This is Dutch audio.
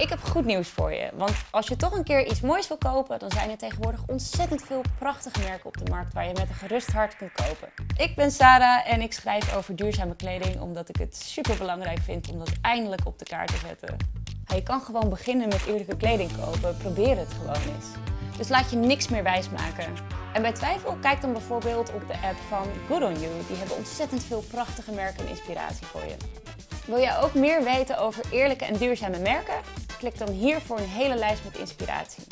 Ik heb goed nieuws voor je, want als je toch een keer iets moois wil kopen, dan zijn er tegenwoordig ontzettend veel prachtige merken op de markt waar je met een gerust hart kunt kopen. Ik ben Sarah en ik schrijf over duurzame kleding omdat ik het super belangrijk vind om dat eindelijk op de kaart te zetten. je kan gewoon beginnen met eerlijke kleding kopen, probeer het gewoon eens. Dus laat je niks meer wijsmaken. En bij twijfel, kijk dan bijvoorbeeld op de app van Good On You. Die hebben ontzettend veel prachtige merken en inspiratie voor je. Wil jij ook meer weten over eerlijke en duurzame merken? Klik dan hier voor een hele lijst met inspiratie.